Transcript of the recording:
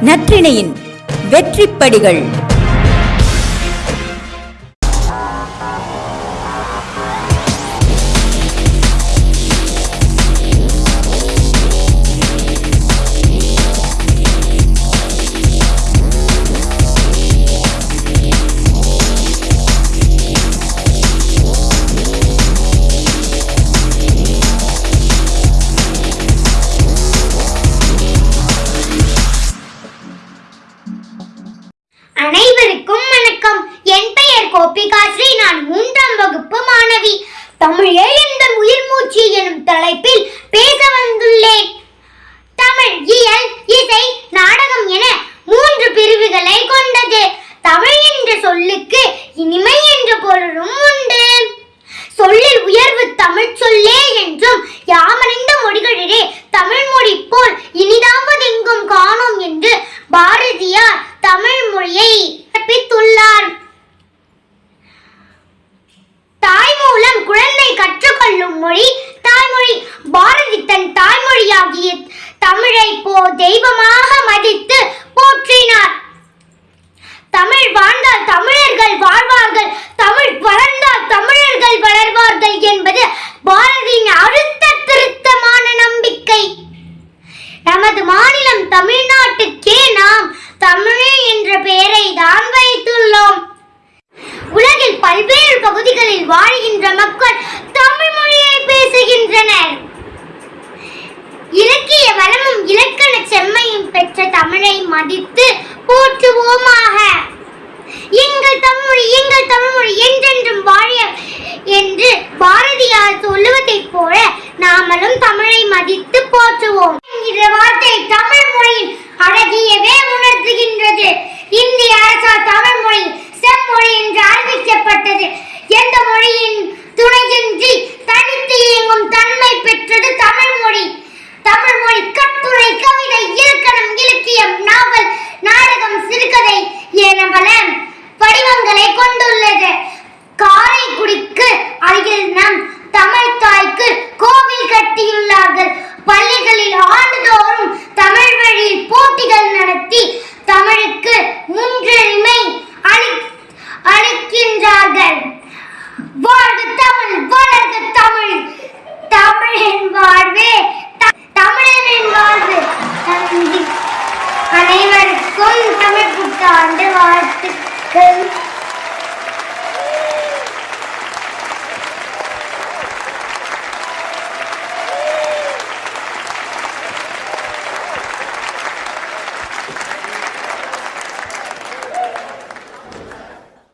நற்றிணையின் வெற்றிப்படிகள். அனைவருக்கும் வணக்கம். என் பெயர் கோபிகாஸ்ரீ நான் மூன்றாம் வகுப்பு மாணவி. தமிழே இந்த உயிர் மூச்சு எனும் தலைப்பில் பேச வந்துள்ளேன். தமிழ் இயல் இசை நாடகம் என மூன்று பிரிவுகளை கொண்டது. தமிழ் என்ற சொல்லுக்கு இனிமை என்ற பொருளும் கற்றுக்கொள்ளும் மொழி தாய்மொழி. பாரதி தன் தாய்மொழியாகிய தமிழை போ தெய்வமாக மதித்து போற்றினார். தமிழ் வாழ்ந்தால் தமிழர்கள் வாழ்வார்கள் தமிழ் வளர்ந்தால் தமிழர்கள் வளர்வார்கள் என்பது பாரதியின் அழுத்த திருத்தமான நம்பிக்கை. நமது மாநிலம் தமிழ்நாட்டுக்கே நாம் தமிழே என்ற பெயரை தான் வைத்துள்ளோம். உலகில் பல்வேறு பகுதிகளில் வாழ்கின்ற மக்கள் பேசுகின்றனர் இலக்கிய வளமும் இலக்கண செம்மையும் பெற்ற தமிழை மதித்து போற்றுவோமாக எங்கள் தமிழ்மொழி எங்கள் தமிழ்மொழி என்றென்றும் வாழிய என்று பாரதியார் சொல்லுவதைப் போல நாமளும் தமிழை மதித்து போற்றுவோம் என்கிற வார்த்தை தமிழ் இருக்கின்றார்கள் வாழ்க தமிழ் வளர்க தமிழ். தமிழின் வாழ்வே தமிழனின் வாழ்வு. அனைவருக்கும் தமிழ் புத்தாண்டு வாழ்த்துக்கள்.